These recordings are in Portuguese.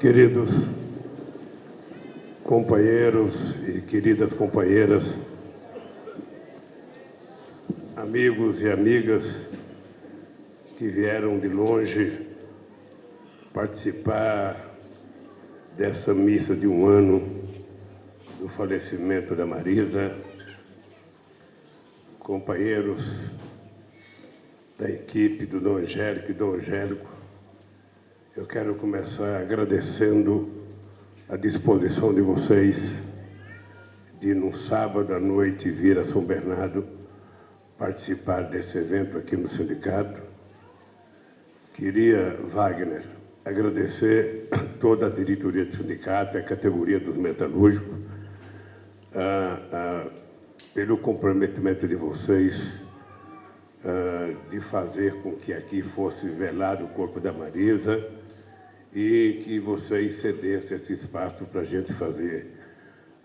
Queridos companheiros e queridas companheiras, amigos e amigas que vieram de longe participar dessa missa de um ano do falecimento da Marisa, companheiros da equipe do Dom Angélico e Dom Angélico, eu quero começar agradecendo a disposição de vocês de, no sábado à noite, vir a São Bernardo participar desse evento aqui no sindicato. Queria, Wagner, agradecer toda a diretoria do sindicato, a categoria dos metalúrgicos, ah, ah, pelo comprometimento de vocês ah, de fazer com que aqui fosse velado o corpo da Marisa, e que vocês cedessem esse espaço para a gente fazer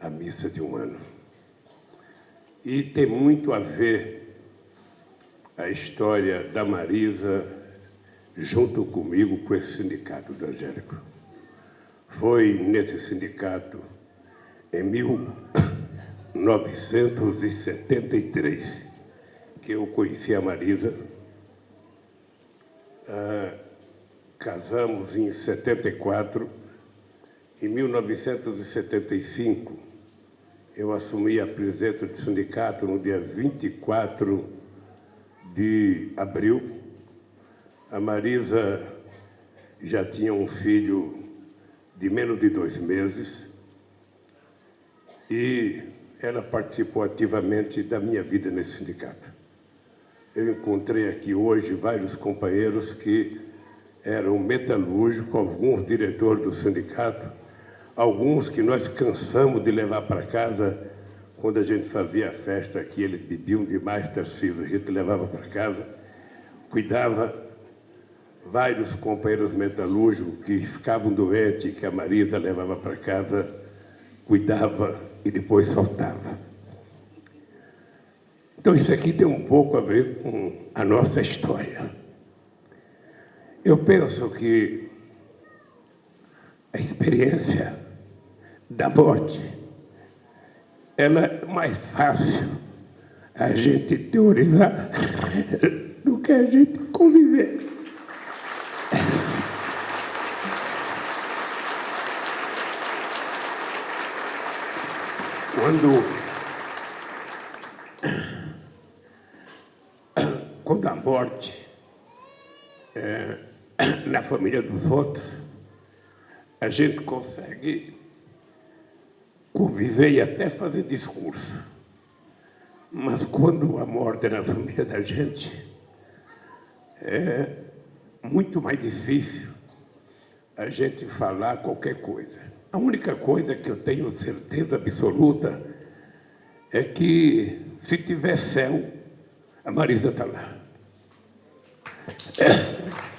a missa de um ano. E tem muito a ver a história da Marisa junto comigo com esse sindicato do Angélico. Foi nesse sindicato, em 1973, que eu conheci a Marisa. Ah, casamos em 74. Em 1975, eu assumi a presidência do sindicato no dia 24 de abril. A Marisa já tinha um filho de menos de dois meses e ela participou ativamente da minha vida nesse sindicato. Eu encontrei aqui hoje vários companheiros que eram metalúrgicos, alguns diretores do sindicato, alguns que nós cansamos de levar para casa quando a gente fazia a festa aqui, eles bebiam demais, Tarcísio, a gente levava para casa, cuidava, vários companheiros metalúrgicos que ficavam doentes, que a Marisa levava para casa, cuidava e depois soltava. Então, isso aqui tem um pouco a ver com a nossa história. Eu penso que a experiência da morte ela é mais fácil a gente teorizar do que a gente conviver. Quando, quando a morte família dos outros, a gente consegue conviver e até fazer discurso. Mas quando a morte é na família da gente, é muito mais difícil a gente falar qualquer coisa. A única coisa que eu tenho certeza absoluta é que, se tiver céu, a Marisa está lá. É.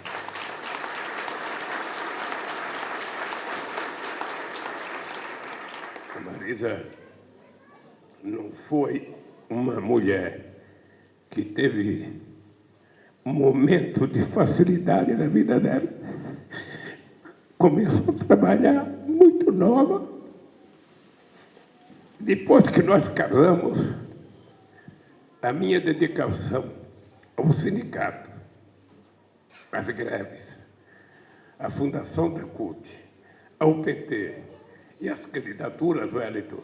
Marisa não foi uma mulher que teve momento de facilidade na vida dela. Começou a trabalhar muito nova. Depois que nós casamos, a minha dedicação ao sindicato, às greves, à fundação da CUT, ao PT, e as candidaturas, Wellington,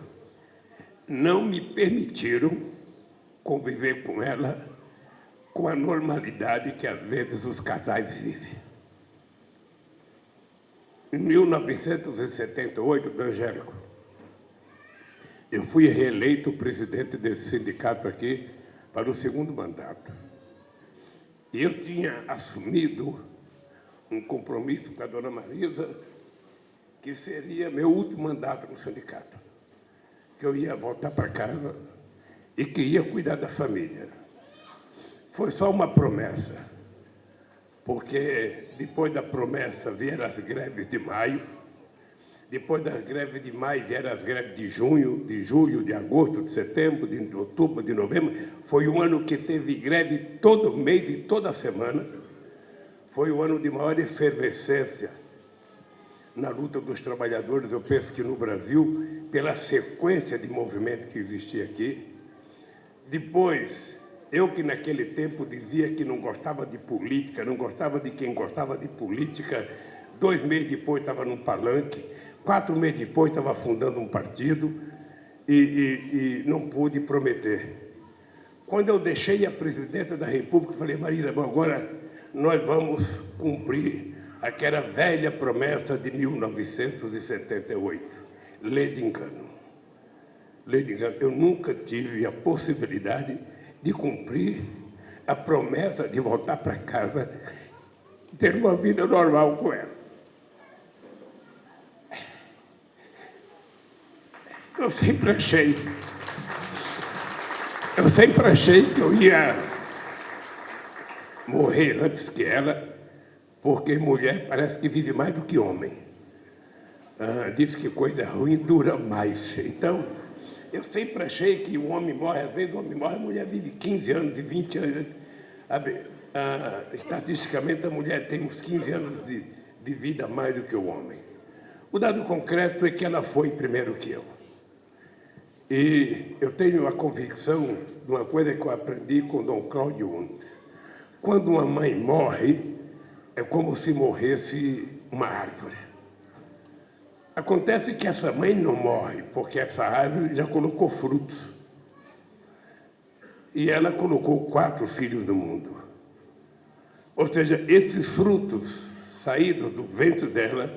não me permitiram conviver com ela com a normalidade que, às vezes, os casais vivem. Em 1978, do Angélico, eu fui reeleito presidente desse sindicato aqui para o segundo mandato. E eu tinha assumido um compromisso com a dona Marisa que seria meu último mandato no sindicato, que eu ia voltar para casa e que ia cuidar da família. Foi só uma promessa, porque depois da promessa vieram as greves de maio, depois das greves de maio vieram as greves de junho, de julho, de agosto, de setembro, de outubro, de novembro. Foi um ano que teve greve todo mês e toda semana. Foi o ano de maior efervescência na luta dos trabalhadores, eu penso que no Brasil, pela sequência de movimento que existia aqui. Depois, eu que naquele tempo dizia que não gostava de política, não gostava de quem gostava de política, dois meses depois estava num palanque, quatro meses depois estava fundando um partido e, e, e não pude prometer. Quando eu deixei a presidência da República, falei, Marisa, agora nós vamos cumprir aquela velha promessa de 1978. Lê de engano. Lê de engano. Eu nunca tive a possibilidade de cumprir a promessa de voltar para casa, ter uma vida normal com ela. Eu sempre achei, eu sempre achei que eu ia morrer antes que ela, porque mulher parece que vive mais do que homem. Ah, diz que coisa ruim dura mais. Então, eu sempre achei que o homem morre, às vezes o homem morre, a mulher vive 15 anos e 20 anos. Ah, estatisticamente, a mulher tem uns 15 anos de, de vida a mais do que o homem. O dado concreto é que ela foi primeiro que eu. E eu tenho a convicção de uma coisa que eu aprendi com Dom Cláudio. Quando uma mãe morre, é como se morresse uma árvore. Acontece que essa mãe não morre, porque essa árvore já colocou frutos. E ela colocou quatro filhos no mundo. Ou seja, esses frutos saídos do ventre dela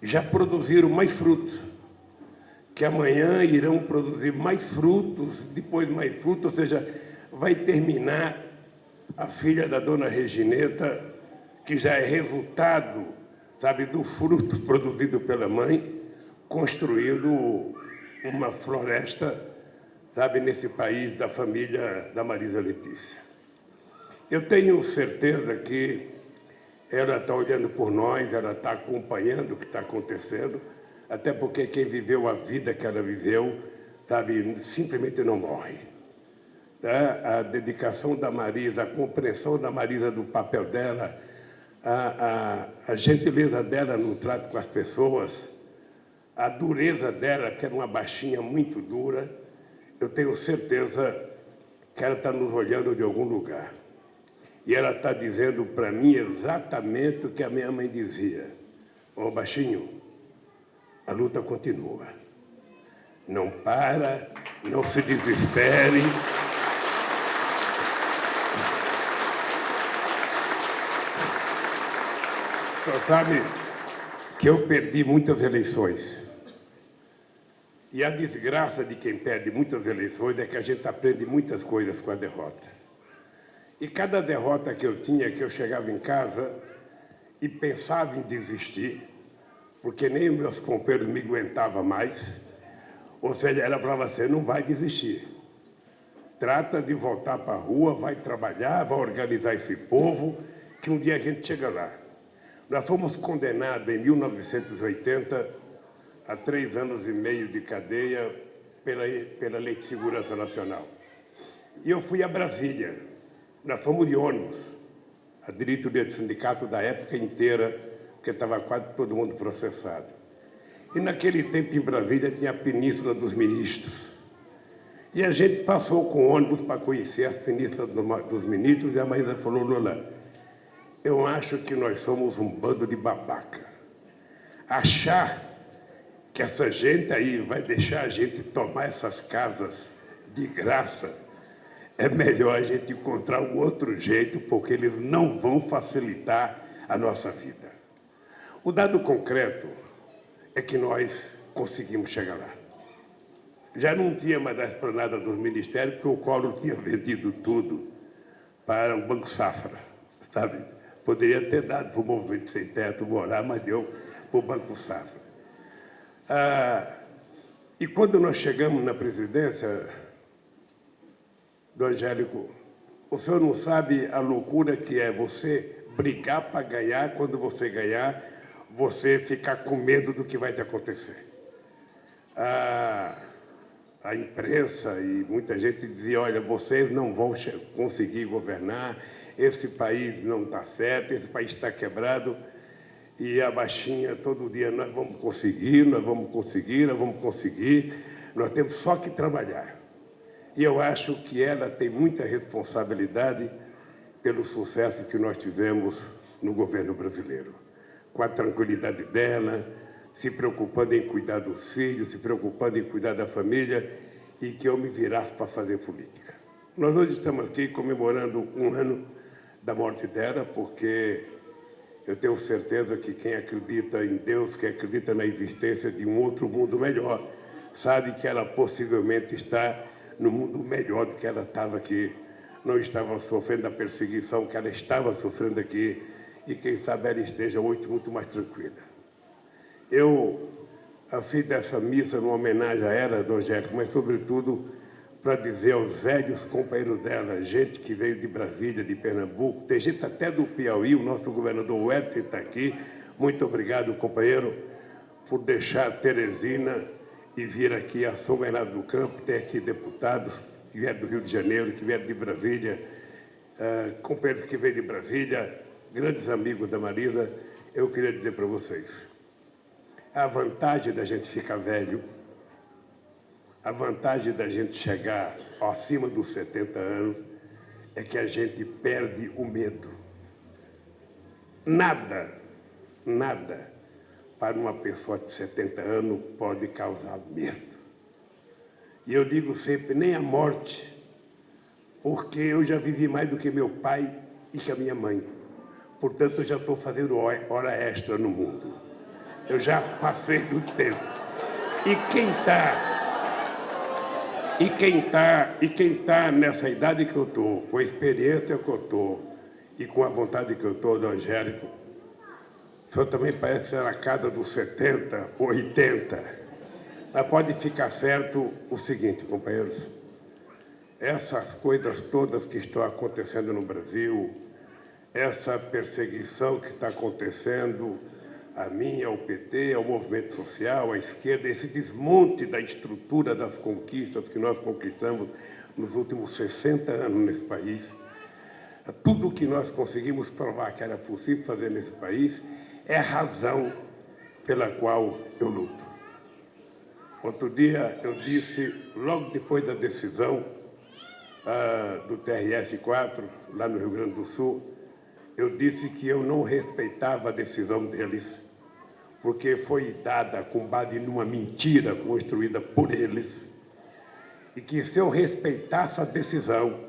já produziram mais frutos, que amanhã irão produzir mais frutos, depois mais frutos, ou seja, vai terminar a filha da dona Regineta, que já é resultado, sabe, do fruto produzido pela mãe, construindo uma floresta, sabe, nesse país da família da Marisa Letícia. Eu tenho certeza que ela está olhando por nós, ela está acompanhando o que está acontecendo, até porque quem viveu a vida que ela viveu, sabe, simplesmente não morre né, a dedicação da Marisa, a compreensão da Marisa do papel dela, a, a, a, gentileza dela no trato com as pessoas, a dureza dela, que era uma baixinha muito dura, eu tenho certeza que ela está nos olhando de algum lugar. E ela está dizendo para mim exatamente o que a minha mãe dizia. Ô, oh, baixinho, a luta continua. Não para, não se desespere. Senhor sabe que eu perdi muitas eleições. E a desgraça de quem perde muitas eleições é que a gente aprende muitas coisas com a derrota. E cada derrota que eu tinha, que eu chegava em casa e pensava em desistir, porque nem os meus companheiros me aguentavam mais, ou seja, ela falava assim, não vai desistir. Trata de voltar para a rua, vai trabalhar, vai organizar esse povo, que um dia a gente chega lá. Nós fomos condenados em 1980 a três anos e meio de cadeia pela, pela Lei de Segurança Nacional. E eu fui a Brasília. Nós fomos de ônibus. A diretoria do sindicato da época inteira, porque estava quase todo mundo processado. E naquele tempo em Brasília tinha a Península dos Ministros. E a gente passou com ônibus para conhecer as penínsulas dos ministros e a Maísa falou, Lula, eu acho que nós somos um bando de babaca. Achar que essa gente aí vai deixar a gente tomar essas casas de graça, é melhor a gente encontrar um outro jeito, porque eles não vão facilitar a nossa vida. O dado concreto é que nós conseguimos chegar lá. Já não tinha mais a esplanada dos ministérios, porque o Collor tinha vendido tudo para o Banco Safra, sabe? Poderia ter dado para o movimento sem teto morar, mas deu para o Banco Safra. Ah, e quando nós chegamos na presidência do Angélico, o senhor não sabe a loucura que é você brigar para ganhar, quando você ganhar, você ficar com medo do que vai te acontecer. Ah, a imprensa e muita gente dizia, olha, vocês não vão conseguir governar, esse país não está certo, esse país está quebrado. E a baixinha, todo dia, nós vamos conseguir, nós vamos conseguir, nós vamos conseguir, nós temos só que trabalhar. E eu acho que ela tem muita responsabilidade pelo sucesso que nós tivemos no governo brasileiro. Com a tranquilidade dela, se preocupando em cuidar dos filhos, se preocupando em cuidar da família e que eu me virasse para fazer política. Nós hoje estamos aqui comemorando um ano da morte dela, porque eu tenho certeza que quem acredita em Deus, quem acredita na existência de um outro mundo melhor, sabe que ela possivelmente está no mundo melhor do que ela estava aqui. Não estava sofrendo a perseguição que ela estava sofrendo aqui e quem sabe ela esteja hoje muito mais tranquila. Eu fiz dessa missa numa homenagem a ela, Dom Angélico, mas, sobretudo, para dizer aos velhos companheiros dela, gente que veio de Brasília, de Pernambuco, tem gente até do Piauí, o nosso governador Wellington está aqui. Muito obrigado, companheiro, por deixar Teresina e vir aqui a São Bernardo do Campo. Tem aqui deputados que vieram do Rio de Janeiro, que vieram de Brasília, uh, companheiros que veio de Brasília, grandes amigos da Marisa. Eu queria dizer para vocês, a vantagem da gente ficar velho, a vantagem da gente chegar acima dos 70 anos é que a gente perde o medo. Nada, nada para uma pessoa de 70 anos pode causar medo. E eu digo sempre, nem a morte, porque eu já vivi mais do que meu pai e que a minha mãe. Portanto, eu já estou fazendo hora extra no mundo. Eu já passei do tempo. E quem está e quem está e quem tá nessa idade que eu estou, com a experiência que eu estou e com a vontade que eu estou do Angélico, o senhor também parece ser a cada dos 70, 80. Mas pode ficar certo o seguinte, companheiros. Essas coisas todas que estão acontecendo no Brasil, essa perseguição que está acontecendo, a mim, ao PT, ao movimento social, à esquerda, esse desmonte da estrutura das conquistas que nós conquistamos nos últimos 60 anos nesse país, tudo o que nós conseguimos provar que era possível fazer nesse país é a razão pela qual eu luto. Outro dia eu disse, logo depois da decisão uh, do TRF-4, lá no Rio Grande do Sul, eu disse que eu não respeitava a decisão deles porque foi dada com base numa mentira construída por eles, e que se eu respeitasse a decisão,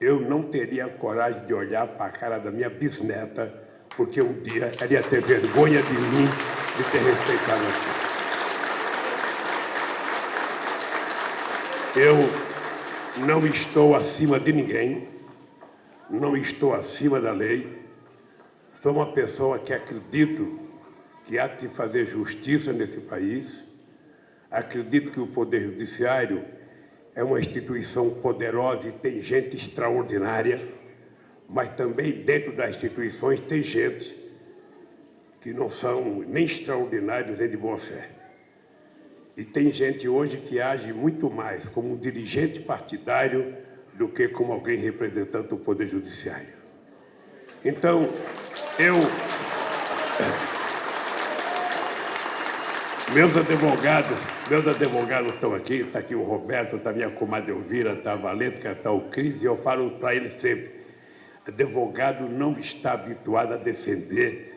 eu não teria coragem de olhar para a cara da minha bisneta, porque um dia ela ia ter vergonha de mim de ter respeitado aquilo. Eu não estou acima de ninguém, não estou acima da lei, sou uma pessoa que acredito que há de fazer justiça nesse país. Acredito que o Poder Judiciário é uma instituição poderosa e tem gente extraordinária, mas também dentro das instituições tem gente que não são nem extraordinários nem de boa fé. E tem gente hoje que age muito mais como um dirigente partidário do que como alguém representando o Poder Judiciário. Então, eu... Meus advogados, meus advogados estão aqui, está aqui o Roberto, está minha comadre Elvira, está a está o Cris, e eu falo para eles sempre, advogado não está habituado a defender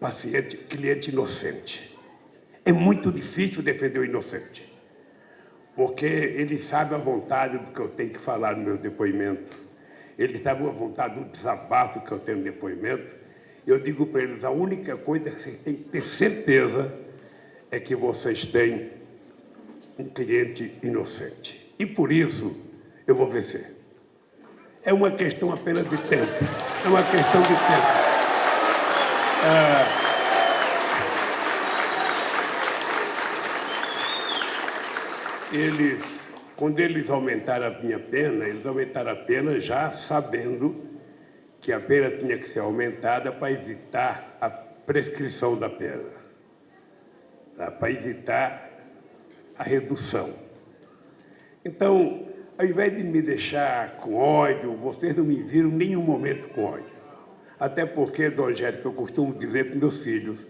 paciente, cliente inocente. É muito difícil defender o inocente, porque ele sabe a vontade do que eu tenho que falar no meu depoimento, ele sabe a vontade do desabafo que eu tenho no depoimento. Eu digo para eles, a única coisa que você tem que ter certeza é que vocês têm um cliente inocente. E por isso eu vou vencer. É uma questão apenas de tempo. É uma questão de tempo. Ah, eles, quando eles aumentaram a minha pena, eles aumentaram a pena já sabendo que a pena tinha que ser aumentada para evitar a prescrição da pena para evitar a redução. Então, ao invés de me deixar com ódio, vocês não me viram nenhum momento com ódio. Até porque, Dom Angélico, eu costumo dizer para meus filhos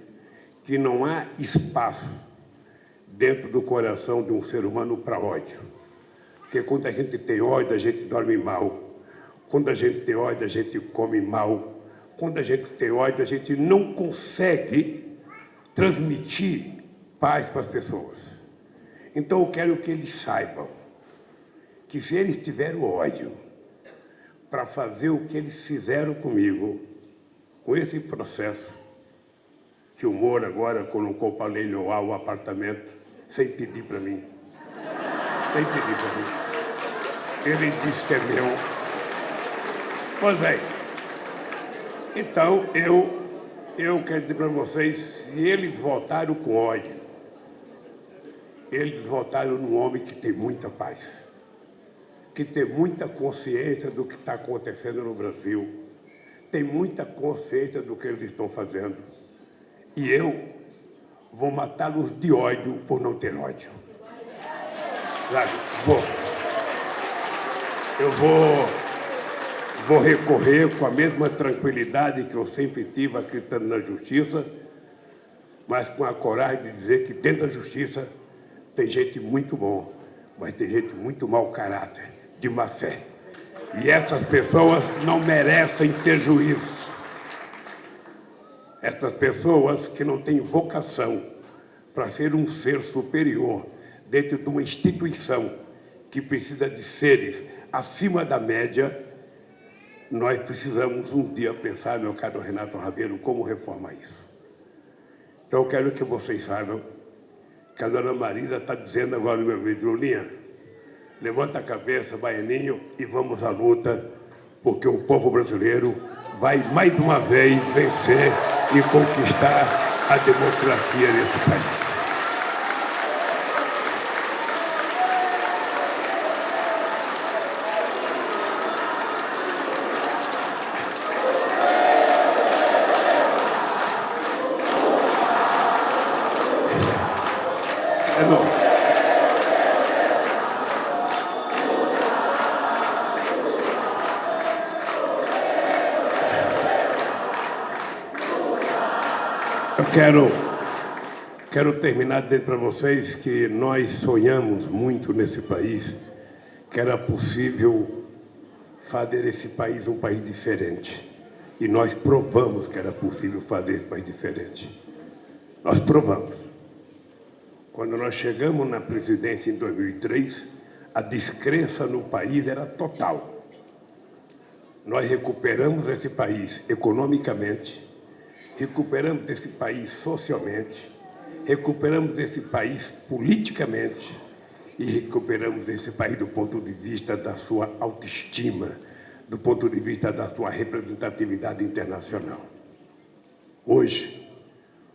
que não há espaço dentro do coração de um ser humano para ódio. Porque quando a gente tem ódio, a gente dorme mal. Quando a gente tem ódio, a gente come mal. Quando a gente tem ódio, a gente não consegue transmitir paz para as pessoas. Então eu quero que eles saibam que se eles tiverem ódio para fazer o que eles fizeram comigo, com esse processo, que o Moro agora colocou para leiloar o apartamento sem pedir para mim. Sem pedir para mim. Ele disse que é meu. Pois bem, então eu, eu quero dizer para vocês, se eles votaram com ódio, eles votaram num homem que tem muita paz, que tem muita consciência do que está acontecendo no Brasil, tem muita consciência do que eles estão fazendo. E eu vou matá-los de ódio por não ter ódio. Sabe? Vou. Eu vou, vou recorrer com a mesma tranquilidade que eu sempre tive acreditando na justiça, mas com a coragem de dizer que dentro da justiça tem gente muito bom, mas tem gente muito mau caráter, de má fé. E essas pessoas não merecem ser juízes. Essas pessoas que não têm vocação para ser um ser superior dentro de uma instituição que precisa de seres acima da média, nós precisamos um dia pensar, meu caro Renato Rabelo, como reformar isso. Então eu quero que vocês saibam que a dona Marisa está dizendo agora no meu vídeo, Lulinha, levanta a cabeça, baianinho, e vamos à luta, porque o povo brasileiro vai mais uma vez vencer e conquistar a democracia nesse país. Quero, quero terminar dizendo para vocês que nós sonhamos muito nesse país que era possível fazer esse país um país diferente. E nós provamos que era possível fazer esse país diferente. Nós provamos. Quando nós chegamos na presidência em 2003, a descrença no país era total. Nós recuperamos esse país economicamente, recuperamos desse país socialmente, recuperamos desse país politicamente e recuperamos esse país do ponto de vista da sua autoestima, do ponto de vista da sua representatividade internacional. Hoje,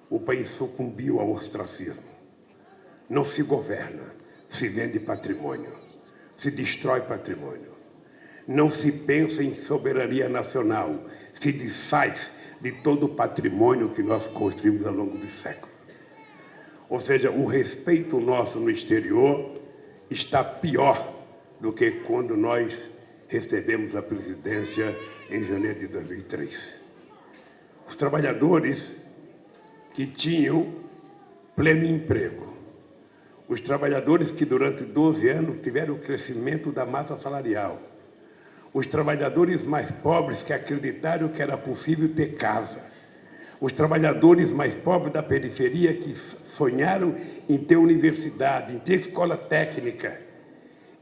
o país sucumbiu ao ostracismo. Não se governa, se vende patrimônio, se destrói patrimônio. Não se pensa em soberania nacional, se desfaz de todo o patrimônio que nós construímos ao longo dos séculos. Ou seja, o respeito nosso no exterior está pior do que quando nós recebemos a presidência em janeiro de 2003. Os trabalhadores que tinham pleno emprego, os trabalhadores que durante 12 anos tiveram o crescimento da massa salarial, os trabalhadores mais pobres que acreditaram que era possível ter casa, os trabalhadores mais pobres da periferia que sonharam em ter universidade, em ter escola técnica,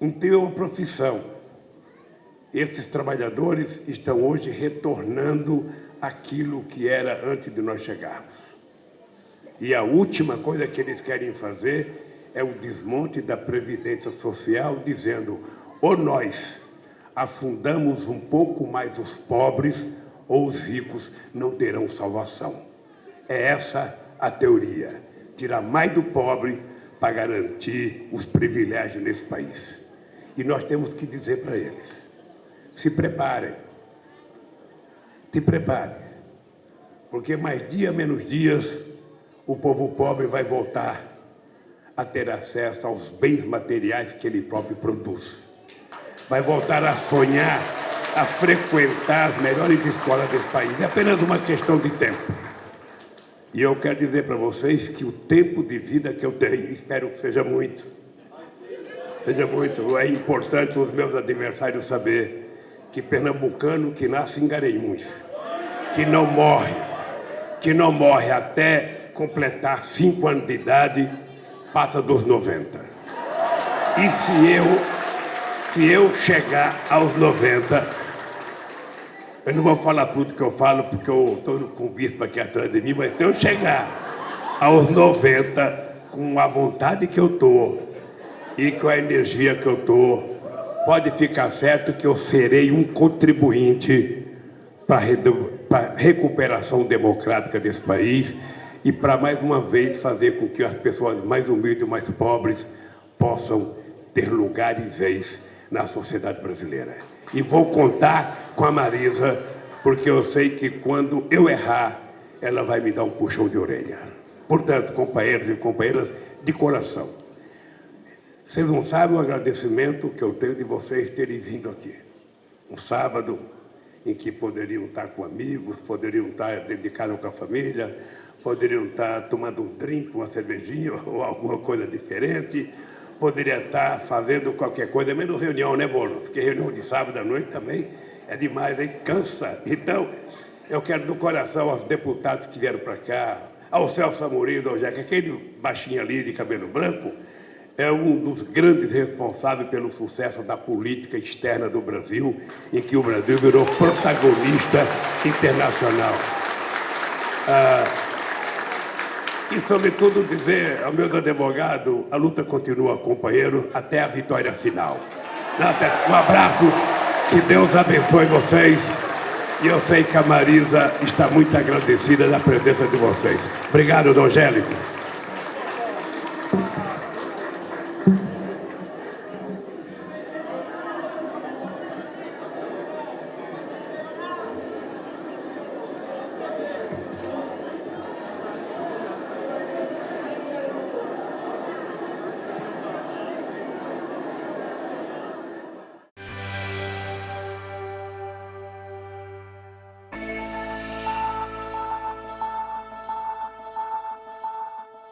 em ter uma profissão. Esses trabalhadores estão hoje retornando aquilo que era antes de nós chegarmos. E a última coisa que eles querem fazer é o desmonte da Previdência Social, dizendo, ou nós afundamos um pouco mais os pobres ou os ricos não terão salvação. É essa a teoria. Tirar mais do pobre para garantir os privilégios nesse país. E nós temos que dizer para eles, se preparem, se preparem, porque mais dia menos dias o povo pobre vai voltar a ter acesso aos bens materiais que ele próprio produz vai voltar a sonhar a frequentar as melhores escolas desse país. É apenas uma questão de tempo. E eu quero dizer para vocês que o tempo de vida que eu tenho, espero que seja muito, seja muito, é importante os meus adversários saber que pernambucano que nasce em Garanhuns, que não morre, que não morre até completar cinco anos de idade, passa dos 90. E se eu, se eu chegar aos 90, eu não vou falar tudo que eu falo, porque eu estou com o bispo aqui atrás de mim, mas se eu chegar aos 90, com a vontade que eu estou e com a energia que eu estou, pode ficar certo que eu serei um contribuinte para a recuperação democrática desse país e para, mais uma vez, fazer com que as pessoas mais humildes e mais pobres possam ter lugar e vez na sociedade brasileira. E vou contar com a Marisa, porque eu sei que quando eu errar, ela vai me dar um puxão de orelha. Portanto, companheiros e companheiras, de coração, vocês não sabem o agradecimento que eu tenho de vocês terem vindo aqui. Um sábado em que poderiam estar com amigos, poderiam estar dedicados com a família, poderiam estar tomando um drink, uma cervejinha ou alguma coisa diferente, poderia estar fazendo qualquer coisa, menos reunião, né, Bolo? Porque reunião de sábado à noite também é demais, hein? Cansa. Então, eu quero do coração aos deputados que vieram para cá, ao Celso Amorim, ao Jeca, aquele baixinho ali de cabelo branco, é um dos grandes responsáveis pelo sucesso da política externa do Brasil, em que o Brasil virou protagonista internacional. Ah, e, sobretudo, dizer ao meus advogados, a luta continua, companheiro, até a vitória final. Um abraço, que Deus abençoe vocês. E eu sei que a Marisa está muito agradecida da presença de vocês. Obrigado, Dom Angélico.